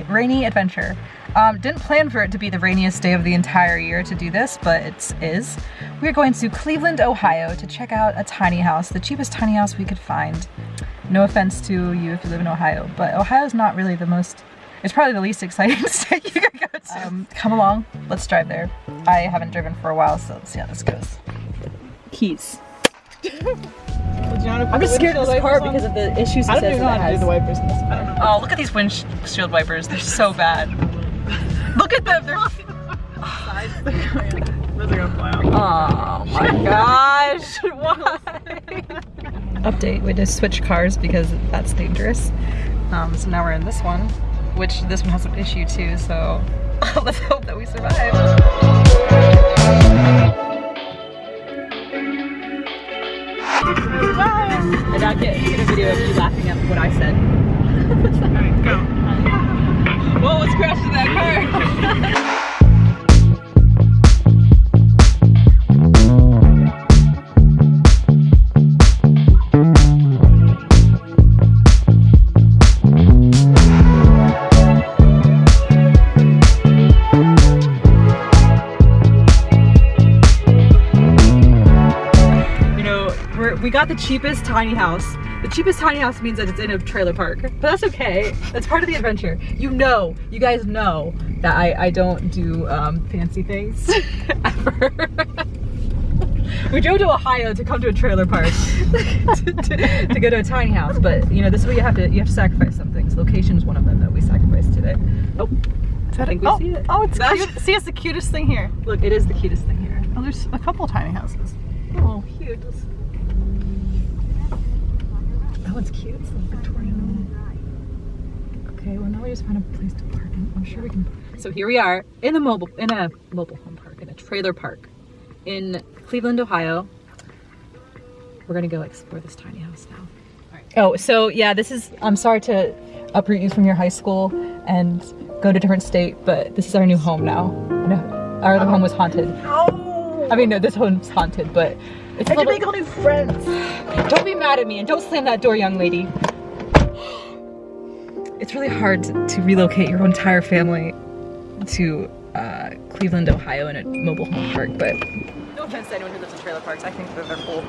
a rainy adventure. Um, didn't plan for it to be the rainiest day of the entire year to do this, but it is. We're going to Cleveland, Ohio to check out a tiny house, the cheapest tiny house we could find. No offense to you if you live in Ohio, but Ohio's not really the most, it's probably the least exciting state you could go to. Um, come along, let's drive there. I haven't driven for a while, so let's see how this goes. Keys. I'm just scared of this car because of the issues it I don't says even know that how to do the has. wipers in this. I don't know. Oh, look at these windshield wipers. They're so bad. Look at them. They're. Those are gonna fly out. Oh my gosh. Why? Update. We just switched cars because that's dangerous. Um, so now we're in this one, which this one has an issue too. So let's hope that we survive. I not get, get a video of you laughing at what I said. Alright, go. Whoa, what's crashing that car? We're, got the cheapest tiny house. The cheapest tiny house means that it's in a trailer park, but that's okay. That's part of the adventure. You know, you guys know that I, I don't do um, fancy things ever. we drove to Ohio to come to a trailer park to, to- to go to a tiny house, but you know, this is what you have to, you have to sacrifice some things. Location is one of them that we sacrificed today. Oh, I think we oh, see it. oh, it's That's- cute. See, it's the cutest thing here. Look, it is the cutest thing here. Oh, there's a couple tiny houses. Oh, cute. That one's cute. It's the Victorian. Okay, well now we just found a place to park, and I'm sure we can. So here we are in a mobile in a mobile home park in a trailer park in Cleveland, Ohio. We're gonna go explore this tiny house now. Oh, so yeah, this is. I'm sorry to uproot you from your high school and go to a different state, but this is our new home now. Our other home was haunted. Oh! I mean, no, this home's haunted, but it's I can little- make all new friends. Don't be mad at me and don't slam that door, young lady. It's really hard to, to relocate your entire family to uh, Cleveland, Ohio in a mobile home park, but no offense to anyone who lives in trailer parks, I think that they're cool.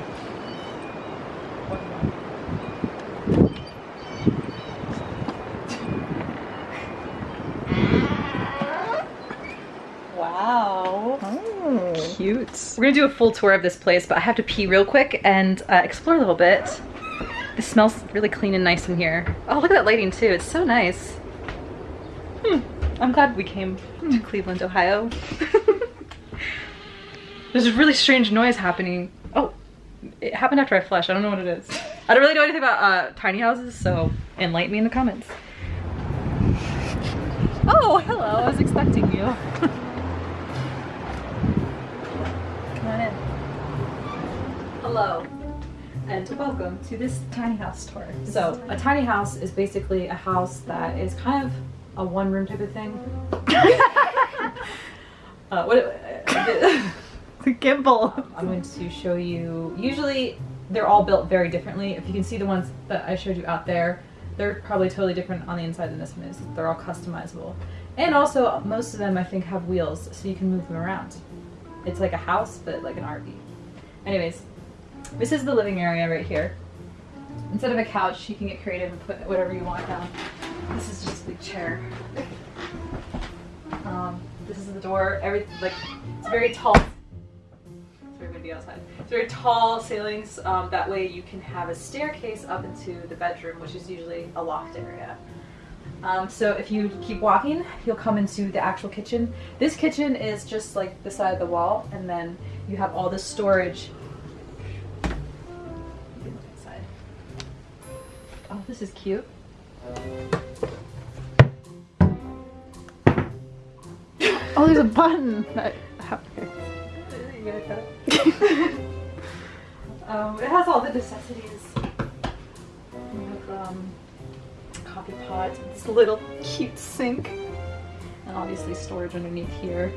Cute. We're gonna do a full tour of this place, but I have to pee real quick and uh, explore a little bit. It smells really clean and nice in here. Oh, look at that lighting too. It's so nice. Hmm. I'm glad we came to Cleveland, Ohio. There's a really strange noise happening. Oh, it happened after I flushed. I don't know what it is. I don't really know anything about uh, tiny houses, so enlighten me in the comments. Oh, hello. I was expecting you. Come on in. Hello, and welcome to this tiny house tour. So, a tiny house is basically a house that is kind of a one room type of thing. uh, what, The gimbal. I'm going to show you, usually they're all built very differently. If you can see the ones that I showed you out there, they're probably totally different on the inside than this one is. They're all customizable. And also, most of them I think have wheels, so you can move them around. It's like a house, but like an RV. Anyways, this is the living area right here. Instead of a couch, you can get creative and put whatever you want down. This is just a big chair. Um, this is the door. Every like it's very tall. Very windy outside. It's very tall ceilings. Um, that way you can have a staircase up into the bedroom, which is usually a loft area. Um, so if you keep walking, you'll come into the actual kitchen. This kitchen is just like the side of the wall, and then you have all the storage. This is cute. Oh, there's a button. That, um, it has all the necessities. Um, coffee pot, this little cute sink, and obviously storage underneath here.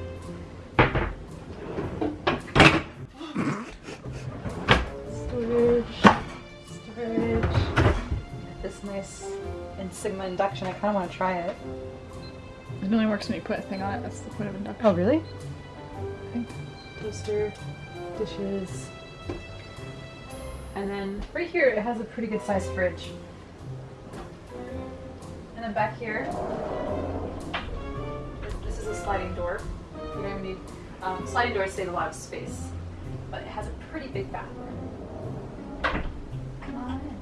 Sigma induction. I kind of want to try it. It only works when you put a thing on it. That's the point of induction. Oh, really? Toaster, dishes. And then right here, it has a pretty good sized fridge. And then back here, this is a sliding door. You're gonna need, um, sliding doors save a lot of space, but it has a pretty big bathroom. Come on in.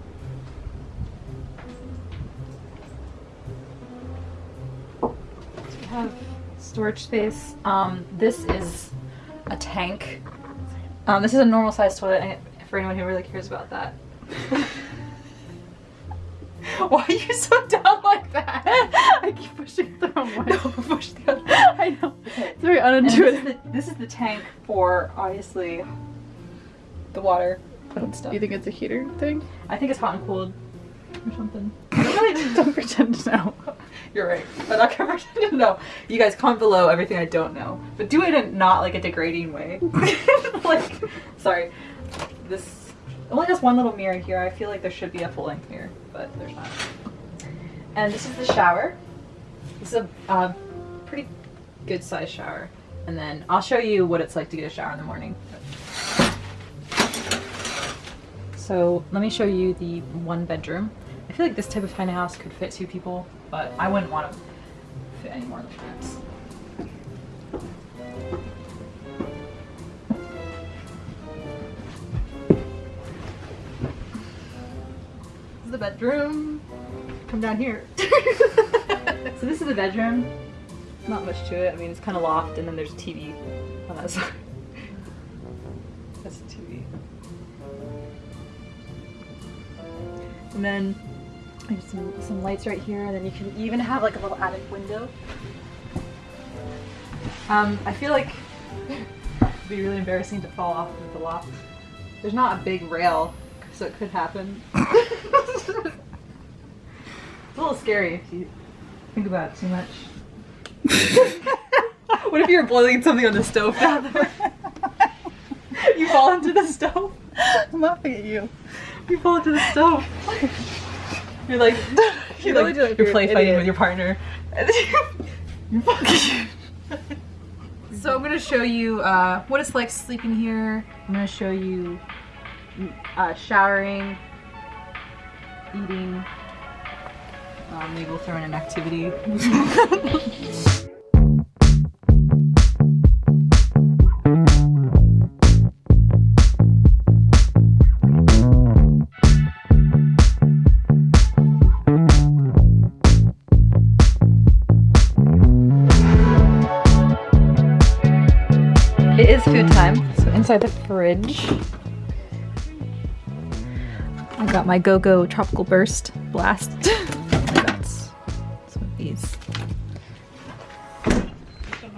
Have storage space. Um, this is a tank. Um, this is a normal sized toilet for anyone who really cares about that. Why are you so dumb like that? I keep pushing the wrong way. No, push the other. I know. It's very And this, unintuitive. is the, this is the tank for obviously the water and stuff. You think it's a heater thing? I think it's hot and cold or something. I don't really Don't pretend to know. You're right. I'm not gonna pretend to know. You guys comment below everything I don't know, but do it in not like a degrading way. like, sorry, this only has one little mirror here. I feel like there should be a full length mirror, but there's not. And this is the shower. This is a uh, pretty good sized shower. And then I'll show you what it's like to get a shower in the morning. So let me show you the one bedroom. I feel like this type of tiny house could fit two people, but I wouldn't want to fit any more than that. This is the bedroom. Come down here. so this is the bedroom. Not much to it. I mean, it's kind of loft, and then there's a TV on that side. That's a TV. And then there's some, some lights right here, and then you can even have like a little attic window. Um, I feel like it'd be really embarrassing to fall off of the loft. There's not a big rail, so it could happen. it's a little scary if you think about it too much. what if you're boiling something on the stove down there? you fall into the stove. I'm laughing at you. You fall into the stove. You're like, you're really like, do you're play an fighting idiot. with your partner. So I'm gonna show you uh, what it's like sleeping here. I'm gonna show you uh, showering, eating. Um, maybe we'll throw in an activity. is food time. Mm, so inside the fridge, I got my Go-Go Tropical Burst Blast. I got some of these.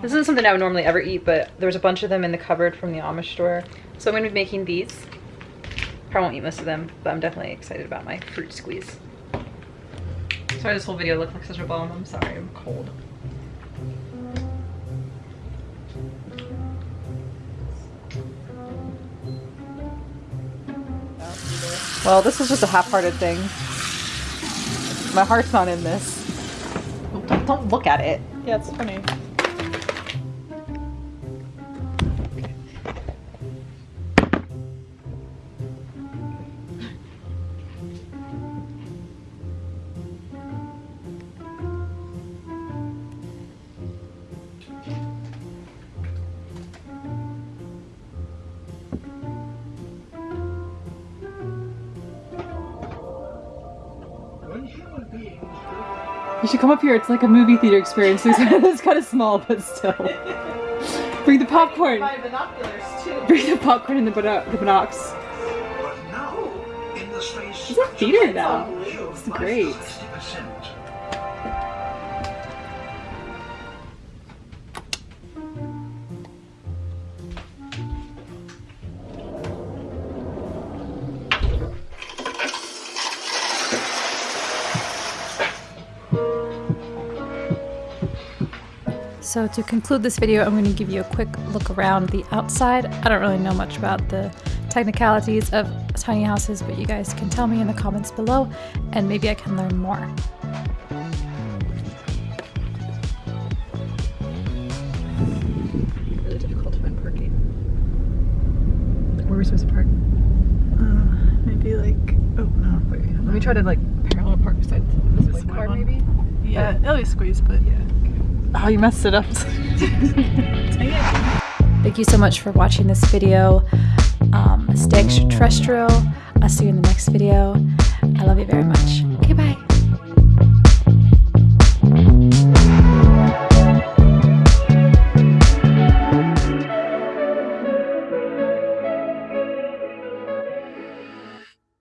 This isn't something I would normally ever eat, but there was a bunch of them in the cupboard from the Amish store. So I'm gonna be making these. Probably won't eat most of them, but I'm definitely excited about my fruit squeeze. Sorry this whole video looked like such a bomb. I'm sorry, I'm cold. Well, this was just a half-hearted thing. My heart's not in this. Don't, don't look at it. Yeah, it's funny. You should come up here. It's like a movie theater experience. It's, it's kind of small, but still. Bring the popcorn. binoculars too. Bring the popcorn and the, bino- the binocs. But now, in the space It's a theater now. It's It's great. So to conclude this video, I'm going to give you a quick look around the outside. I don't really know much about the technicalities of tiny houses, but you guys can tell me in the comments below and maybe I can learn more. Really difficult to find parking. Where are we supposed to park? Uh, maybe like, oh no, Wait, let me try to like parallel park beside this This car one? maybe. yeah, it'll be squeezed, but yeah. Oh, you messed it up. Thank you so much for watching this video. Um, stay extraterrestrial. I'll see you in the next video. I love you very much.